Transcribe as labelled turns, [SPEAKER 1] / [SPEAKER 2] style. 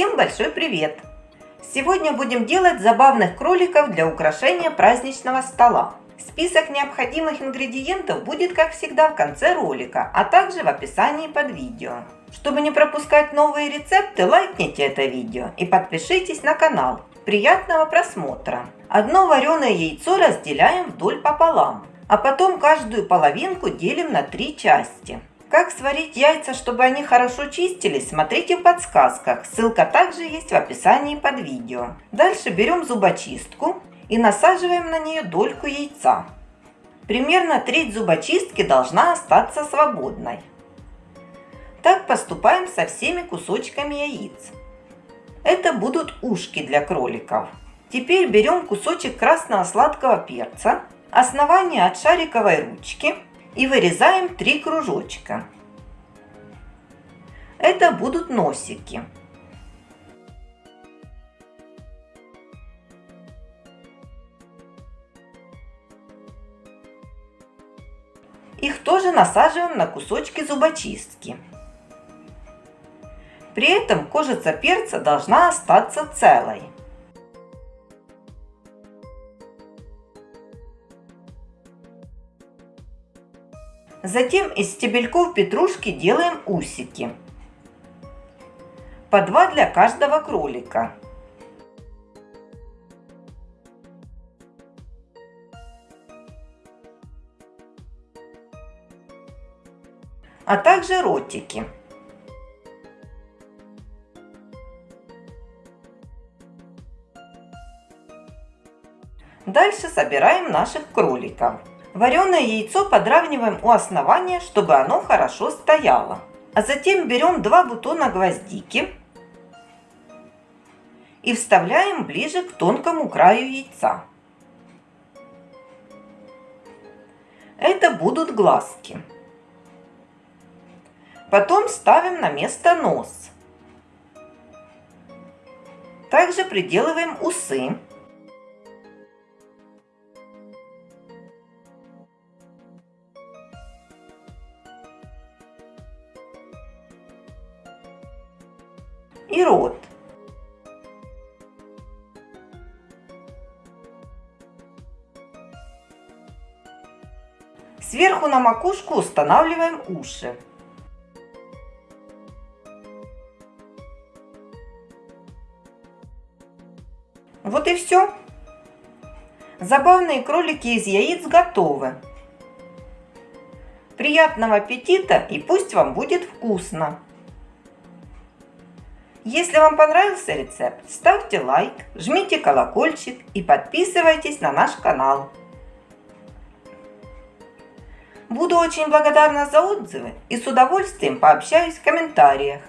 [SPEAKER 1] Всем большой привет! Сегодня будем делать забавных кроликов для украшения праздничного стола. Список необходимых ингредиентов будет, как всегда, в конце ролика, а также в описании под видео. Чтобы не пропускать новые рецепты, лайкните это видео и подпишитесь на канал. Приятного просмотра! Одно вареное яйцо разделяем вдоль пополам, а потом каждую половинку делим на три части. Как сварить яйца, чтобы они хорошо чистились, смотрите в подсказках. Ссылка также есть в описании под видео. Дальше берем зубочистку и насаживаем на нее дольку яйца. Примерно треть зубочистки должна остаться свободной. Так поступаем со всеми кусочками яиц. Это будут ушки для кроликов. Теперь берем кусочек красного сладкого перца, основание от шариковой ручки – и вырезаем три кружочка. Это будут носики. Их тоже насаживаем на кусочки зубочистки. При этом кожица перца должна остаться целой. Затем из стебельков петрушки делаем усики. По два для каждого кролика. А также ротики. Дальше собираем наших кроликов. Вареное яйцо подравниваем у основания, чтобы оно хорошо стояло. А затем берем два бутона гвоздики и вставляем ближе к тонкому краю яйца. Это будут глазки. Потом ставим на место нос. Также приделываем усы. И рот. Сверху на макушку устанавливаем уши. Вот и все. Забавные кролики из яиц готовы. Приятного аппетита и пусть вам будет вкусно! Если вам понравился рецепт, ставьте лайк, жмите колокольчик и подписывайтесь на наш канал. Буду очень благодарна за отзывы и с удовольствием пообщаюсь в комментариях.